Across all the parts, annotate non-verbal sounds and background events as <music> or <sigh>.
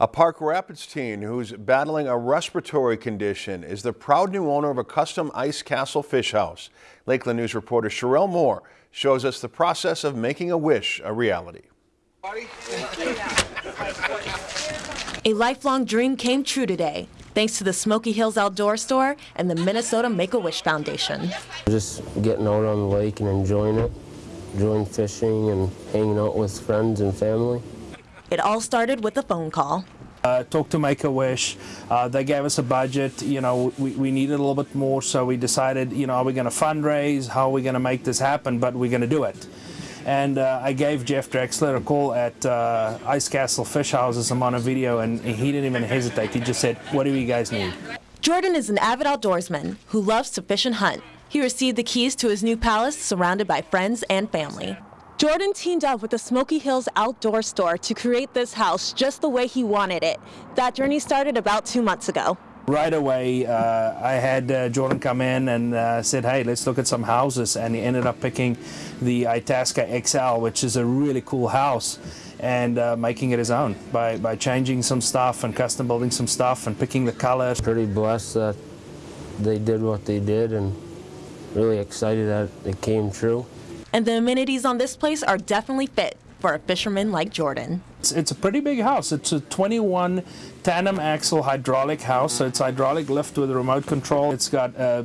A Park Rapids teen who's battling a respiratory condition is the proud new owner of a custom ice castle fish house. Lakeland News reporter Sherelle Moore shows us the process of making a wish a reality. A lifelong dream came true today, thanks to the Smoky Hills Outdoor Store and the Minnesota Make-A-Wish Foundation. Just getting out on the lake and enjoying it, enjoying fishing and hanging out with friends and family. It all started with a phone call. Uh, talked to Make-A-Wish. Uh, they gave us a budget. You know, we, we needed a little bit more, so we decided, you know, are we going to fundraise? How are we going to make this happen? But we're going to do it. And uh, I gave Jeff Drexler a call at uh, Ice Castle Fish Houses. I'm on a video, and he didn't even hesitate. He just said, what do you guys need? Jordan is an avid outdoorsman who loves to fish and hunt. He received the keys to his new palace surrounded by friends and family. Jordan teamed up with the Smoky Hills Outdoor Store to create this house just the way he wanted it. That journey started about two months ago. Right away, uh, I had uh, Jordan come in and uh, said, hey, let's look at some houses. And he ended up picking the Itasca XL, which is a really cool house, and uh, making it his own by, by changing some stuff and custom building some stuff and picking the colors. Pretty blessed that they did what they did and really excited that it came true. And the amenities on this place are definitely fit for a fisherman like Jordan. It's, it's, a pretty big house. It's a 21 tandem axle hydraulic house, so it's hydraulic lift with a remote control. It's got a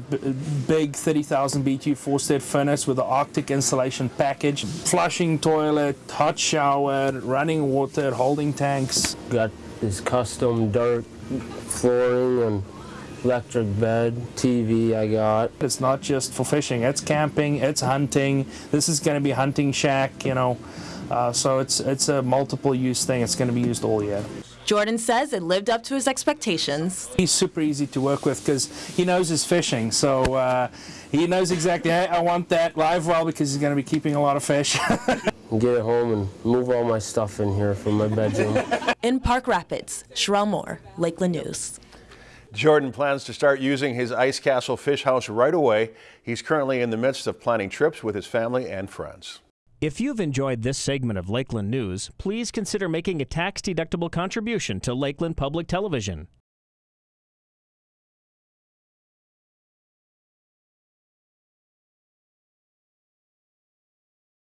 big 30,000 BTU four-state furnace with the Arctic insulation package, flushing toilet, hot shower, running water, holding tanks. Got this custom dark flooring and electric bed, TV I got. It's not just for fishing, it's camping, it's hunting. This is going to be hunting shack, you know. Uh, so it's it's a multiple use thing. It's going to be used all year. Jordan says it lived up to his expectations. He's super easy to work with because he knows his fishing. So uh, he knows exactly, hey, I want that live well because he's going to be keeping a lot of fish. <laughs> Get it home and move all my stuff in here from my bedroom. In Park Rapids, Sherelle Moore, Lakeland News. Jordan plans to start using his Ice Castle Fish House right away. He's currently in the midst of planning trips with his family and friends. If you've enjoyed this segment of Lakeland News, please consider making a tax-deductible contribution to Lakeland Public Television.